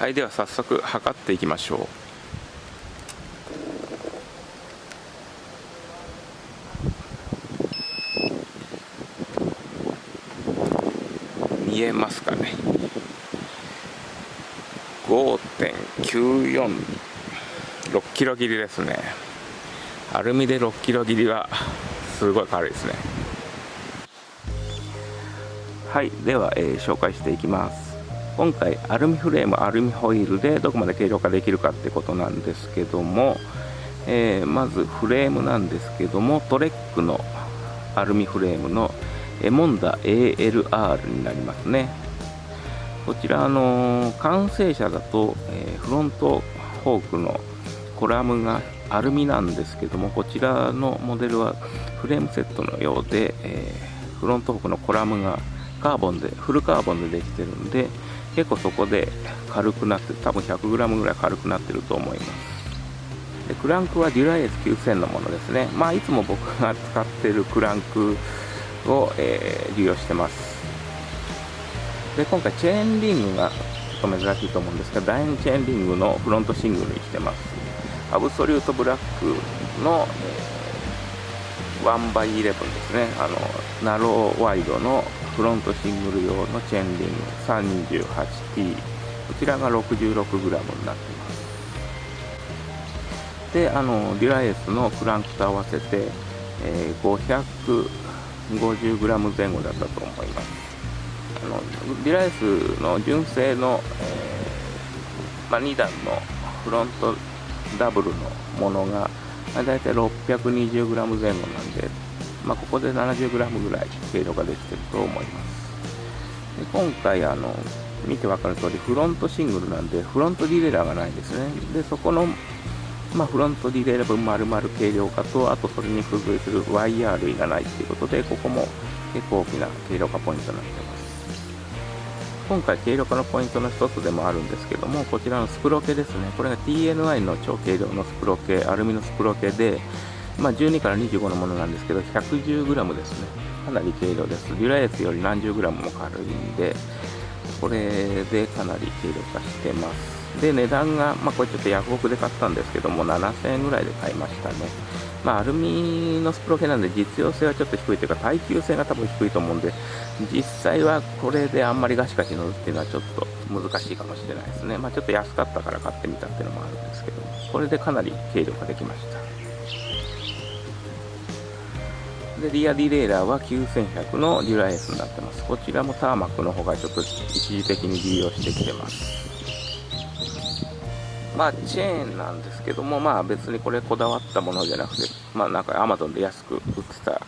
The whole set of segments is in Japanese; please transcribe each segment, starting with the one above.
はいでは早速測っていきましょう。見えますかね。5.946キロ切りですね。アルミで6キロ切りはすごい軽いですね。はいでは、えー、紹介していきます。今回アルミフレームアルミホイールでどこまで軽量化できるかってことなんですけども、えー、まずフレームなんですけどもトレックのアルミフレームのエモンダ ALR になりますね。こちら、あの完成車だと、えー、フロントフォークのコラムがアルミなんですけどもこちらのモデルはフレームセットのようで、えー、フロントフォークのコラムがカーボンでフルカーボンでできてるんで結構そこで軽くなって多分 100g ぐらい軽くなってると思います。でクランクはデュライエス9000のものですね。まあいつも僕が使ってるクランクを、えー、利用してます。で今回チェーンリングがちょっと珍しいと思うんですが第2チェーンリングのフロントシングルにしてます。アブソリュートブラックの、えー、1x11 ですね。あのナローワイドのフロントシングル用のチェーンリング 328T こちらが 66g になっています。であのデュラエースのクランクと合わせて、えー、550g 前後だったと思います。あのデュラエースの純正の、えーまあ、2段のフロントダブルのものが、まあ、大体 620g 前後なんで、まあ、ここで 70g ぐらい軽量ができてると思います。で今回あの見て分かる通りフロントシングルなんでフロントディレイラーがないですね。でそこのまあ、フロントディレイラー分丸々軽量化とあとそれに付随するワイヤー類がないっていうことでここも結構大きな軽量化ポイントになってます。今回軽量化のポイントの一つでもあるんですけどもこちらのスプロケですね。これが TNI の超軽量のスプロケアルミのスプロケで、まあ、12から25のものなんですけど 110g ですね。かなり軽量です。デュラエースより何十 g も軽いんでこれでかなり軽量化してます。で値段が、まあ、これちょっとヤフオクで買ったんですけども7000円ぐらいで買いましたね。まあ、アルミのスプロケなんで実用性はちょっと低いというか耐久性が多分低いと思うんで実際はこれであんまりガシガシ乗るっていうのはちょっと難しいかもしれないですね。まあ、ちょっと安かったから買ってみたっていうのもあるんですけどこれでかなり軽量化できました。でリアディレイラーは9100のデュラエースになってます。こちらもターマックの方がちょっと一時的に利用してきてます。まあチェーンなんですけどもまあ別にこれこだわったものじゃなくてまあなんか Amazon で安く売ってた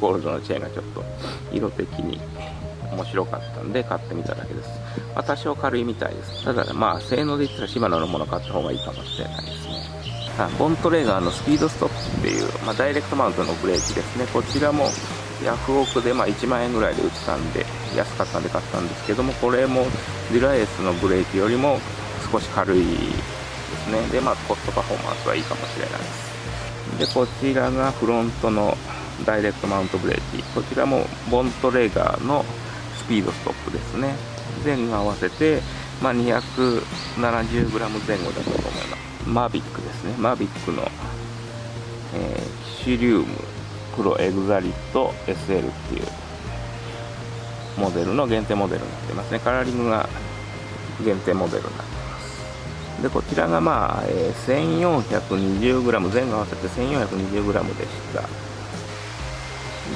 ゴールドのチェーンがちょっと色的に面白かったんで買ってみただけです、まあ、多少軽いみたいです。ただまあ性能で言ったらシマノのもの買った方がいいかもしれないですね。あボントレーガーのスピードストップっていう、まあ、ダイレクトマウントのブレーキですね。こちらもヤフオクでまあ1万円ぐらいで売ってたんで安かったんで買ったんですけどもこれもデュラエースのブレーキよりも少し軽いですね。でまあコストパフォーマンスはいいかもしれないです。でこちらがフロントのダイレクトマウントブレーキ。こちらもボントレガーのスピードストップですね。前後合わせて、まあ、270g 前後だったと思います。マービックですね。マービックの、えー、キシリウム黒エグザリット SL っていうモデルの限定モデルになってますね。カラーリングが限定モデルになってます。でこちらがまあ、えー、1420g 前後合わせて 1420g でした。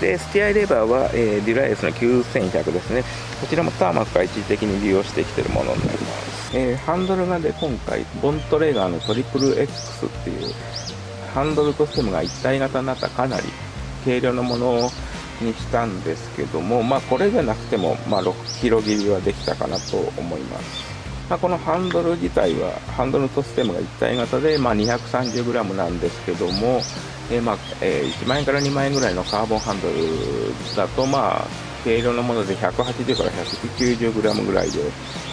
でスティアイレバーは、えー、デュライエスの9100ですね。こちらもターマックが一時的に利用してきてるものになります、えー、ハンドルがで今回ボントレーガーのトリプル X っていうハンドルとステムが一体型になったかなり軽量のものにしたんですけども、まあ、これじゃなくても、まあ、6キロ切りはできたかなと思います。まあ、このハンドル自体は、ハンドルとステムが一体型で、まあ、230g なんですけども、えー、まあえー、1万円から2万円ぐらいのカーボンハンドルだと、まあ、軽量のもので180から 190g ぐらいで、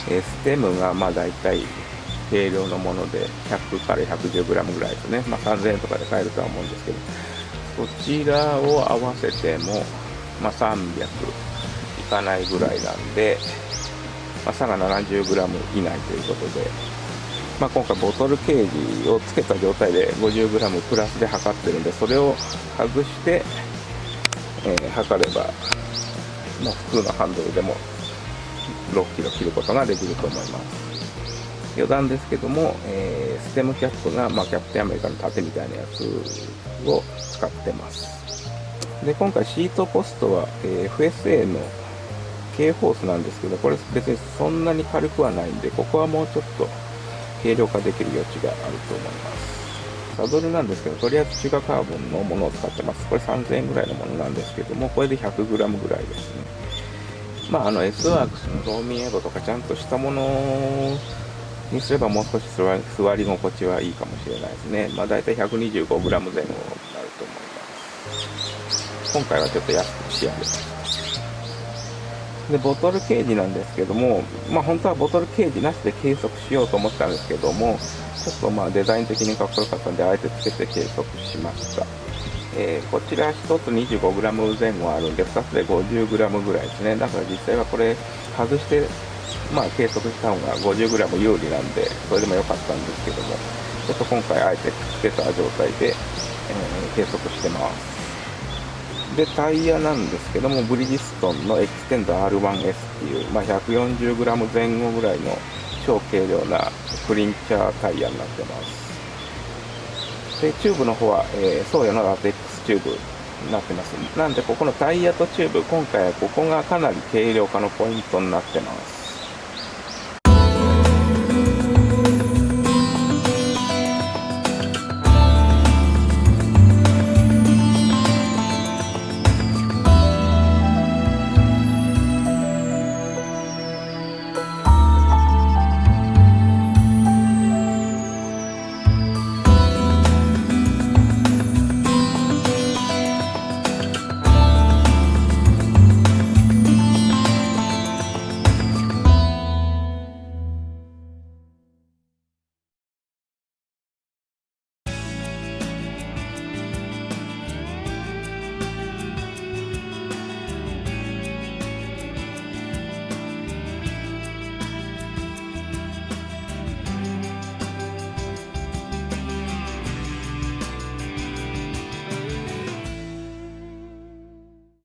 えー、ステムがまあ大体軽量のもので100から 110g ぐらいですね、まあ、3000円とかで買えるとは思うんですけど、こちらを合わせても、まあ、300いかないぐらいなんで、まあ、差が 70g 以内ということで、まあ、今回ボトルケージをつけた状態で 50g プラスで測ってるんでそれを外して、えー、測れば、まあ、普通のハンドルでも6キロ切ることができると思います。余談ですけども、えー、ステムキャップが、まあ、キャプテンアメリカの盾みたいなやつを使ってます。で今回シートポストは、えー、FSA の K ホースなんですけどこれ別にそんなに軽くはないんでここはもうちょっと軽量化できる余地があると思いますサドルなんですけどとりあえず中華カーボンのものを使ってますこれ3000円ぐらいのものなんですけどもこれで 100g ぐらいですねまああの S ワークスのローミンエドとかちゃんとしたものにすればもう少し座り心地はいいかもしれないですね。まあ大体 125g 前後になると思います。今回はちょっと安く仕上げました。で、ボトルケージなんですけども、まあ本当はボトルケージなしで計測しようと思ったんですけども、ちょっとまあデザイン的にかっこよかったんで、あえてつけて計測しました。えー、こちら1つ 25g 前後あるんで、2つで 50g ぐらいですね。だから実際はこれ外してまあ、計測した方が 50g 有利なんで、それでも良かったんですけども、ちょっと今回あえてつけた状態で、えー、計測してます。で、タイヤなんですけども、ブリヂストンのエクステンザ R1S っていう、まあ、140g 前後ぐらいの超軽量なクリンチャータイヤになってます。で、チューブの方は、えー、ソーヤのラテックスチューブになってます。なんで、ここのタイヤとチューブ、今回はここがかなり軽量化のポイントになってます。